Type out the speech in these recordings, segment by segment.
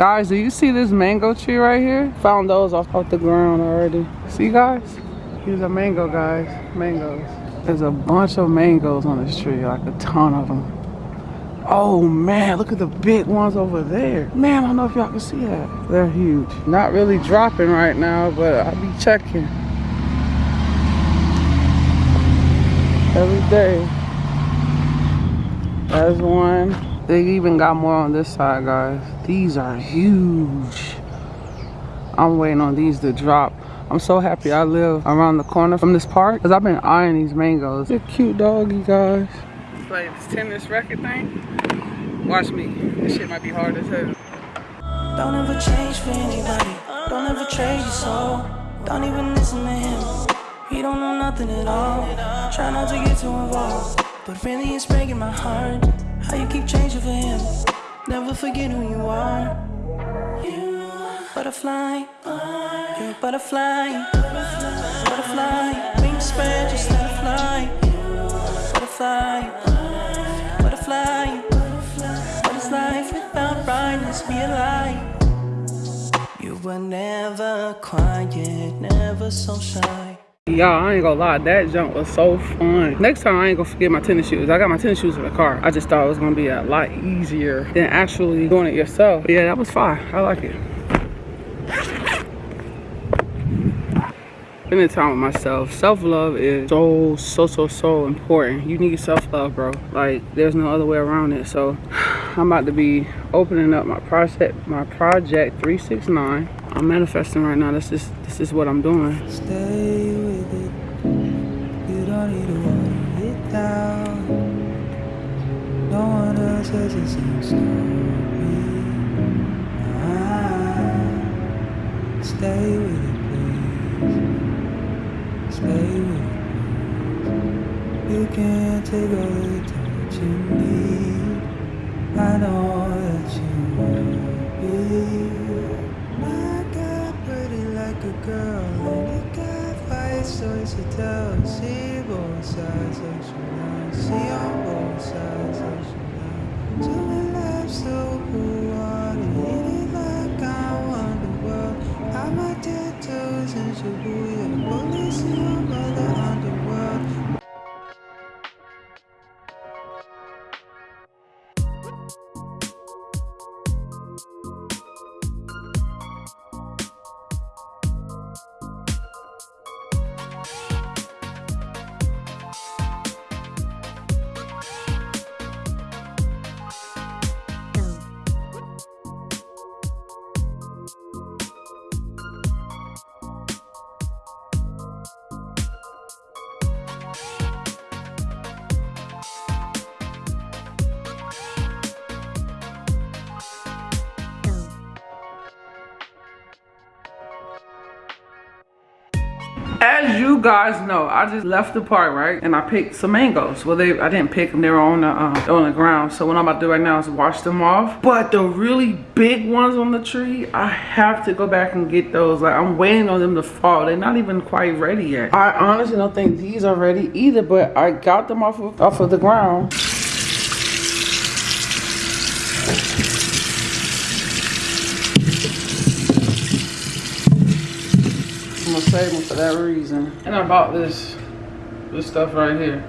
Guys, do you see this mango tree right here? Found those off, off the ground already. See guys? Here's a mango, guys. Mangoes. There's a bunch of mangoes on this tree, like a ton of them. Oh man, look at the big ones over there. Man, I don't know if y'all can see that. They're huge. Not really dropping right now, but I'll be checking. Every day. There's one. They even got more on this side, guys. These are huge. I'm waiting on these to drop. I'm so happy I live around the corner from this park because I've been eyeing these mangoes. They're cute doggy, guys. Play this tennis racket thing. Watch me. This shit might be hard as hell. Don't ever change for anybody. Don't ever trade your soul. Don't even listen to him. He don't know nothing at all. Try not to get too involved. But really, it's breaking my heart. Never forget who you are. You butterfly. You're a butterfly. Butterfly. Wings spread, just let it fly. Butterfly. Butterfly. What is life without brightness? Be a light. You were never quiet, never so shy. Y'all, I ain't gonna lie, that jump was so fun. Next time, I ain't gonna forget my tennis shoes. I got my tennis shoes in the car. I just thought it was gonna be a lot easier than actually doing it yourself. But yeah, that was fine. I like it. Spending time with myself. Self-love is so, so, so, so important. You need self-love, bro. Like, there's no other way around it. So, I'm about to be opening up my project, my project 369. I'm manifesting right now. This is this is what I'm doing. No one else has the same story. Ah, stay with it, please. Stay with it, please. You can't take all the time you need. I know that you will be. My God, pretty like a girl, got to tell. See both sides of you now. See on both sides of you As you guys know, I just left the park, right? And I picked some mangoes. Well, they I didn't pick them. They were on the uh, on the ground. So what I'm about to do right now is wash them off. But the really big ones on the tree, I have to go back and get those. Like I'm waiting on them to fall. They're not even quite ready yet. I honestly don't think these are ready either. But I got them off of off of the ground. I'm gonna save them for that reason. And I bought this, this stuff right here.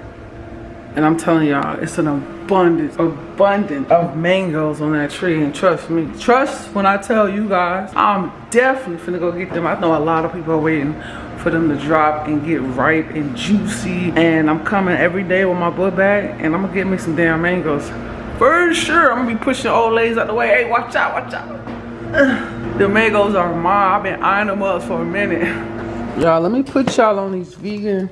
And I'm telling y'all, it's an abundance, abundance of mangoes on that tree. And trust me, trust when I tell you guys, I'm definitely finna go get them. I know a lot of people are waiting for them to drop and get ripe and juicy. And I'm coming every day with my book bag and I'm gonna get me some damn mangoes. For sure, I'm gonna be pushing old ladies out the way. Hey, watch out, watch out. The mangoes are mine. I've been eyeing them up for a minute. Y'all, let me put y'all on these vegan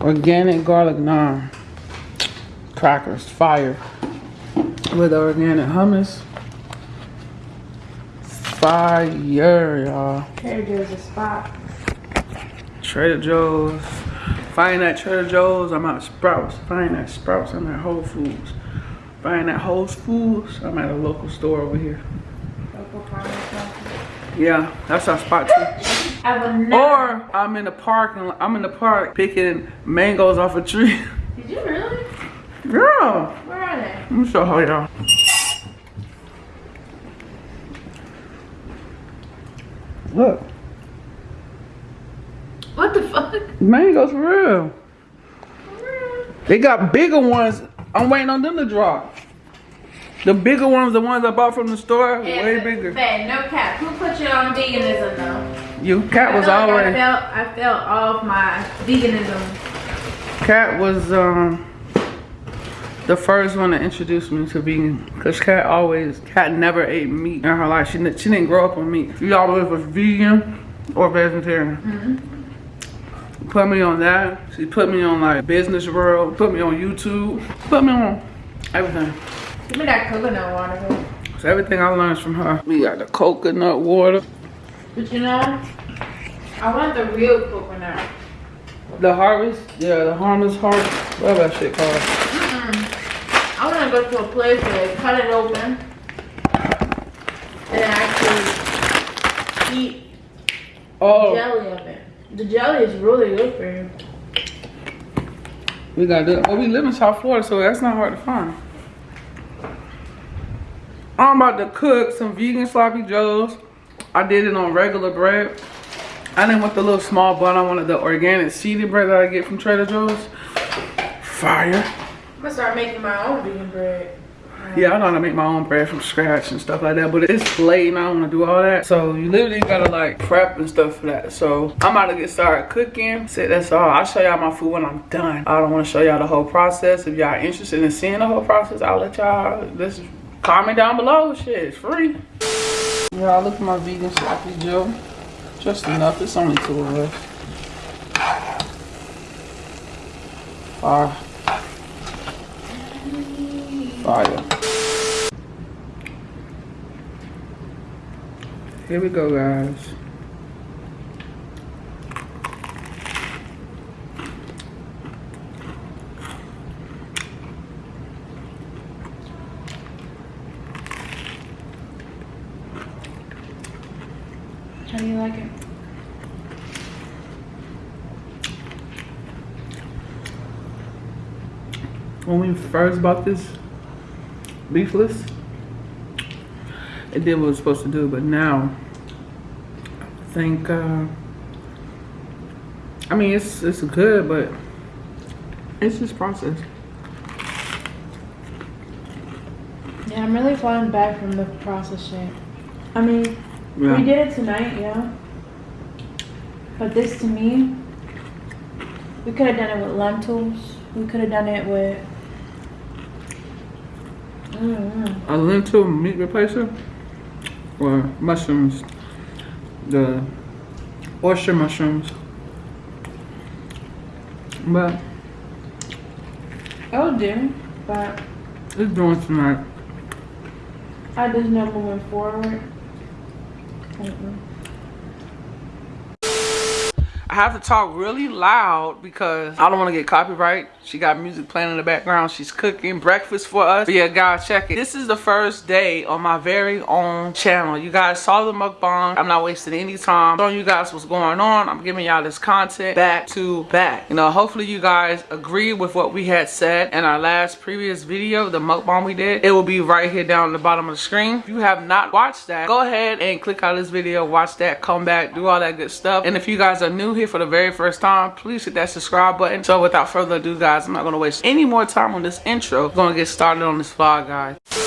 organic garlic naan crackers. Fire. With organic hummus. Fire, y'all. There goes a spot. Trader Joe's. Find that Trader Joe's. I'm at Sprouts. Find that Sprouts. I'm at Whole Foods. Find that Whole Foods. I'm at a local store over here. Local farmers market. Yeah, that's our spot too. I will. Or I'm in the park and I'm in the park picking mangoes off a tree. Did you really? Yeah. Where are they? Let me show her y'all. Look. What the fuck? Mangoes for real. They got bigger ones. I'm waiting on them to drop. The bigger ones, the ones I bought from the store, yeah, way bigger. Bad, no cap. Who put you on veganism though? You cat was I like. I felt I felt off my veganism. Cat was um the first one to introduce me to vegan. Cause Cat always, Cat never ate meat in her life. She, didn't- she didn't grow up on meat. She always was vegan or vegetarian. Put me on that. She put me on like Business World. Put me on YouTube. Put me on everything. Give me that coconut water. So everything I learned from her. We got the coconut water. But you know, I want the real coconut. The harvest, yeah, the harvest harvest, whatever that shit called. I want to go to a place where they cut it open and actually eat Oh, jelly of it. The jelly is really good for you. we got that. Well, we live in South Florida, so that's not hard to find. I'm about to cook some vegan sloppy joes. I did it on regular bread. I didn't want the little small bun. I wanted the organic seeded bread that I get from Trader Joe's. Fire. I'm gonna start making my own vegan bread. Yeah, I know how to make my own bread from scratch and stuff like that, but it's late and I don't want to do all that. So you literally gotta like prep and stuff for that. So I'm about to get started cooking. So that's all. I'll show y'all my food when I'm done. I don't want to show y'all the whole process. If y'all interested in seeing the whole process, I'll let y'all just comment down below. Shit, it's free. Y'all look at my vegan sloppy joe. Just enough. It's only two of us. Fire. Fire. Here we go, guys. How do you like it? When we first bought this beefless, it did what it was supposed to do, but now I think uh I mean it's it's good, but it's just processed. Yeah, I'm really falling back from the process shit. I mean, we did it tonight, yeah. But this to me, we could have done it with lentils. We could have done it with. A lentil meat replacer or mushrooms. The oyster mushrooms. But oh, It'll do, but it's doing tonight. I just know moving forward. Mm-mm. I have to talk really loud because I don't want to get copyright. She got music playing in the background. She's cooking breakfast for us. But yeah, guys, check it. This is the first day on my very own channel. You guys saw the mukbang. I'm not wasting any time showing you guys what's going on. I'm giving y'all this content back to back. You know, hopefully you guys agree with what we had said in our last previous video, the mukbang we did. It will be right here down at the bottom of the screen. If you have not watched that, go ahead and click out this video, watch that, come back, do all that good stuff. And if you guys are new here for the very first time, please hit that subscribe button. So without further ado, guys, I'm not gonna waste any more time on this intro. We're gonna get started on this vlog, guys.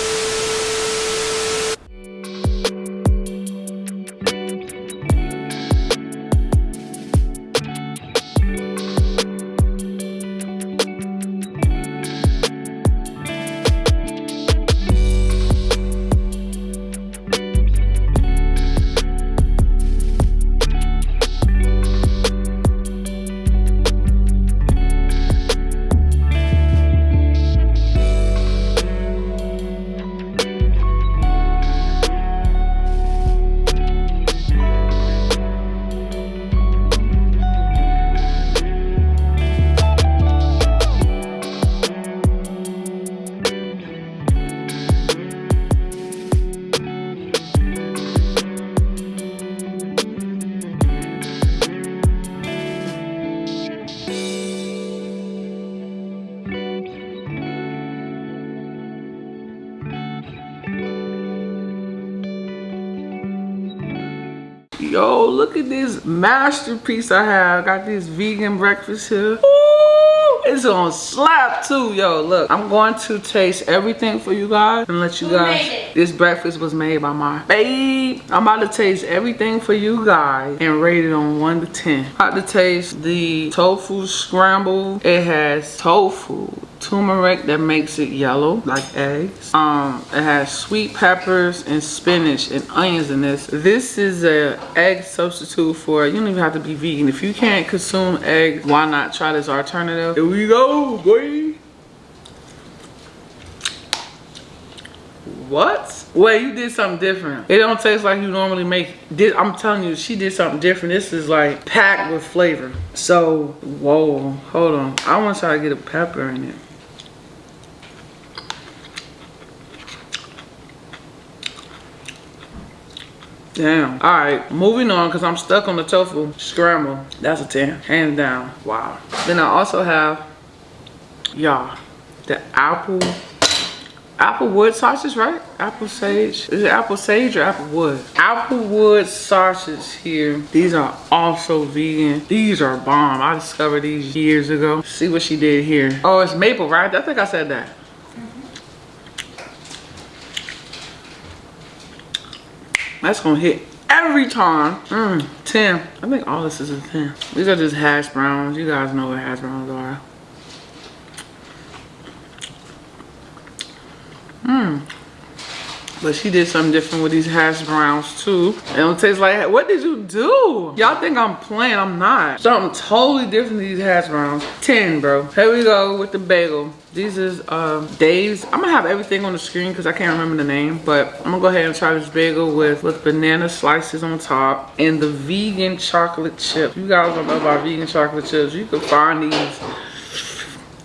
Yo, look at this masterpiece I have. Got this vegan breakfast here. Ooh, it's on slap too, yo. Look, I'm going to taste everything for you guys and let you Who guys. This breakfast was made by my babe. I'm about to taste everything for you guys and rate it on one to ten. About to taste the tofu scramble. It has tofu, turmeric that makes it yellow like eggs. Um, it has sweet peppers and spinach and onions in this. This is a egg substitute for you don't even have to be vegan. If you can't consume eggs, why not try this alternative? Here we go, boy. What? Wait, you did something different. It don't taste like you normally make. Did I'm telling you, she did something different. This is like packed with flavor. So, whoa, hold on. I want to try to get a pepper in it. Damn. All right, moving on because I'm stuck on the tofu scramble. That's a 10, hands down. Wow. Then I also have, y'all, the apple apple wood sausage, right? Apple sage. Is it apple sage or apple wood? Apple wood sausage here. These are also vegan. These are bomb. I discovered these years ago. See what she did here. Oh, it's maple, right? I think I said that. That's gonna hit every time. Mm, 10. I think all this is a 10. These are just hash browns. You guys know what hash browns are. Mmm. But she did something different with these hash browns too. It don't taste like, what did you do? Y'all think I'm playing, I'm not. Something totally different to these hash browns. 10, bro. Here we go with the bagel. These is um, Dave's. I'm gonna have everything on the screen because I can't remember the name. But I'm gonna go ahead and try this bagel with, with banana slices on top and the vegan chocolate chip. You guys don't know about vegan chocolate chips. You can find these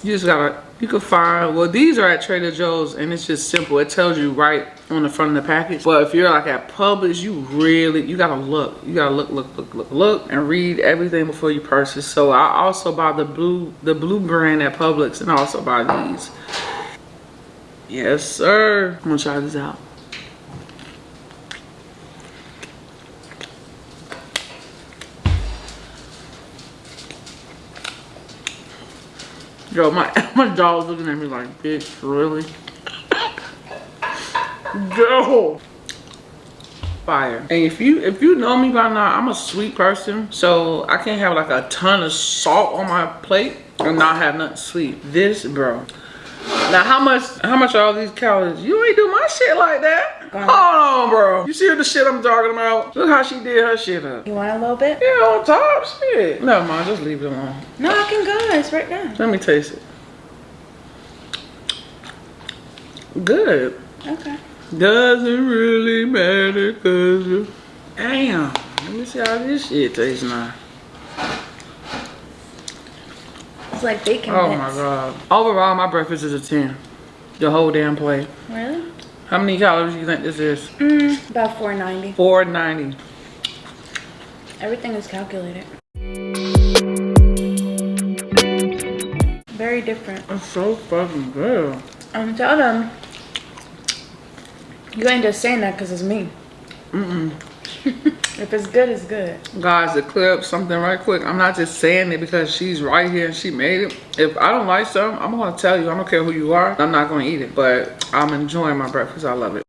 you just gotta, you can find, well, these are at Trader Joe's and it's just simple. It tells you right on the front of the package. But if you're like at Publix, you really, you gotta look. You gotta look, look, look, look, look, and read everything before you purchase. So I also buy the blue, the blue brand at Publix and also buy these. Yes, sir. I'm gonna try this out. Yo, my my dog's looking at me like, bitch, really? Yo, fire. And if you if you know me by now, I'm a sweet person, so I can't have like a ton of salt on my plate and not have nothing sweet. This, bro. Now, how much how much are all these calories? You ain't do my shit like that. Hold on, bro. You see the shit I'm talking about? Look how she did her shit up. You want a little bit? Yeah, on top, shit. Never mind, just leave it alone. No, I can go. It's right now. Let me taste it. Good. Okay. Doesn't really matter cause you Damn. Let me see how this shit tastes now. It's like bacon Oh bits. my god. Overall my breakfast is a 10. The whole damn plate. Really? How many calories do you think this is? Mm, about 490. 490. Everything is calculated. Very different. It's so fucking good. Um, tell them you ain't just saying that because it's me. Mm-mm. If it's good, it's good. Guys, to clear up something right quick, I'm not just saying it because she's right here and she made it. If I don't like something, I'm gonna tell you. I don't care who you are. I'm not gonna eat it, but I'm enjoying my breakfast. I love it.